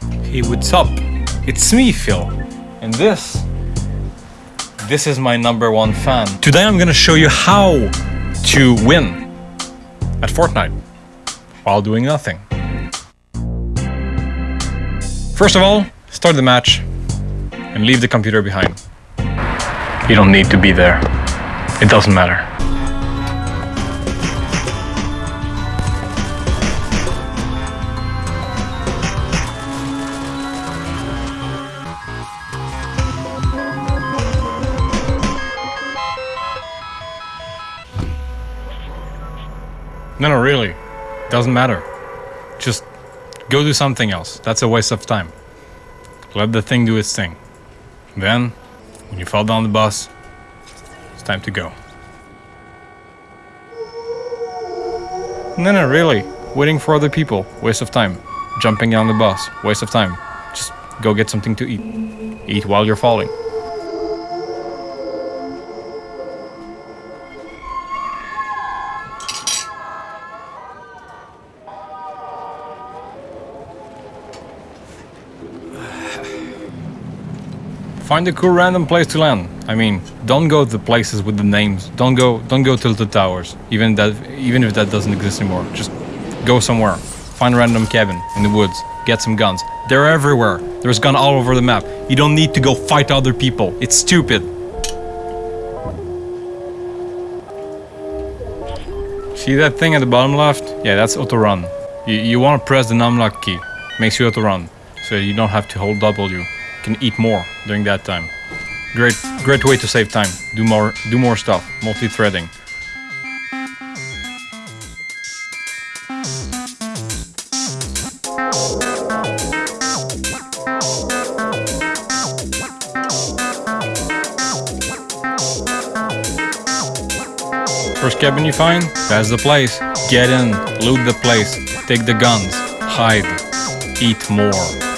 Hey, what's up? It's me, Phil. And this, this is my number one fan. Today I'm gonna show you how to win at Fortnite while doing nothing. First of all, start the match and leave the computer behind. You don't need to be there. It doesn't matter. No, no, really. Doesn't matter. Just go do something else. That's a waste of time. Let the thing do its thing. Then, when you fall down the bus, it's time to go. No, no, really. Waiting for other people, waste of time. Jumping down the bus, waste of time. Just go get something to eat. Eat while you're falling. Find a cool random place to land. I mean, don't go to the places with the names. Don't go don't go to the towers. Even that even if that doesn't exist anymore. Just go somewhere. Find a random cabin in the woods. Get some guns. They're everywhere. There's gun all over the map. You don't need to go fight other people. It's stupid. See that thing at the bottom left? Yeah, that's auto run. You, you want to press the numlock key. Makes you auto run. So you don't have to hold W can eat more during that time. Great, great way to save time. Do more, do more stuff. Multi-threading. First cabin you find, that's the place. Get in, loot the place, take the guns, hide, eat more.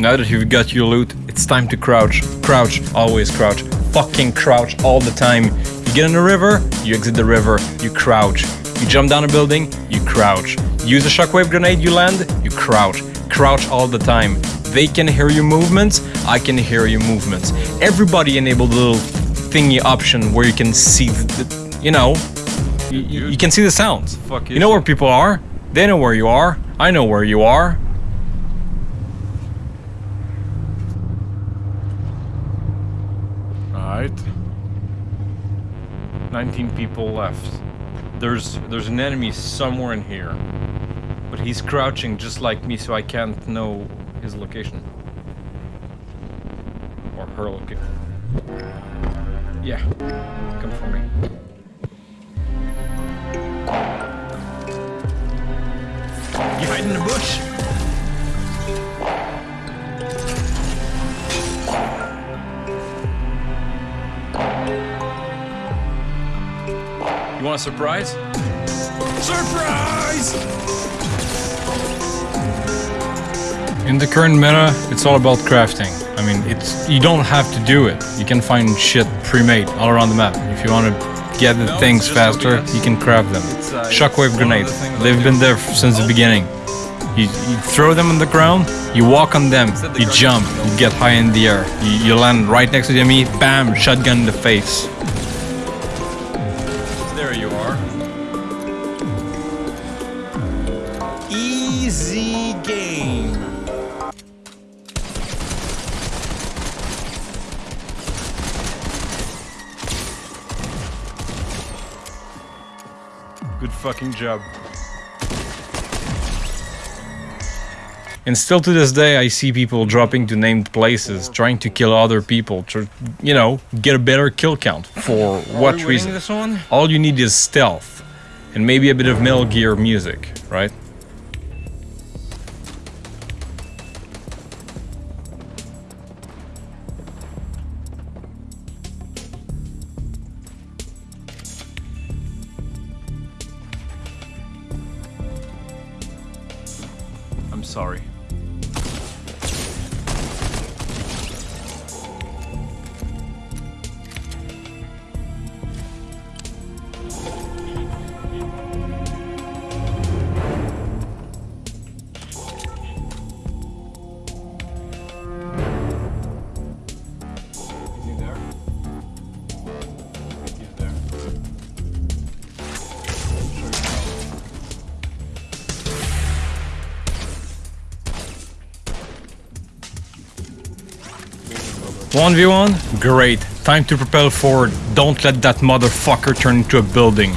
Now that you've got your loot, it's time to crouch. Crouch, always crouch. Fucking crouch all the time. You get in the river, you exit the river, you crouch. You jump down a building, you crouch. Use a shockwave grenade, you land, you crouch. Crouch all the time. They can hear your movements, I can hear your movements. Everybody enable the little thingy option where you can see the, you know, you, you, can see the sounds. You know where people are, they know where you are, I know where you are. Right? 19 people left. There's there's an enemy somewhere in here. But he's crouching just like me so I can't know his location. Or her location. Yeah. Come for me. You hide in the bush? Want a surprise? Surprise! In the current meta, it's all about crafting. I mean, it's you don't have to do it. You can find shit pre-made all around the map. If you want to get the no, things faster, you can craft them. Uh, Shockwave grenades. They've been there since the beginning. You, you, throw them on the ground, you walk on them, you jump, you get high in the air, you, you land right next to the enemy, bam, shotgun in the face. Easy game. Good fucking job. And still to this day, I see people dropping to named places, trying to kill other people to, you know, get a better kill count. For what reason? All you need is stealth and maybe a bit of Metal Gear music, right? I'm sorry. 1v1? Great. Time to propel forward. Don't let that motherfucker turn into a building.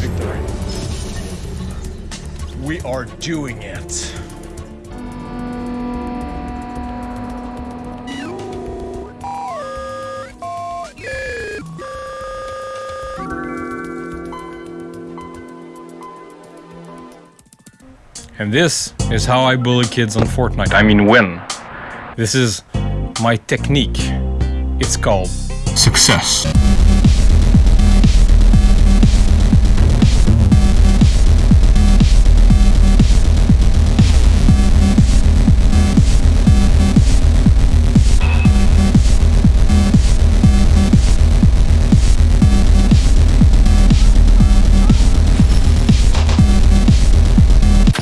Victory. We are doing it. And this is how I bully kids on Fortnite. I mean, win. This is my technique. It's called Success.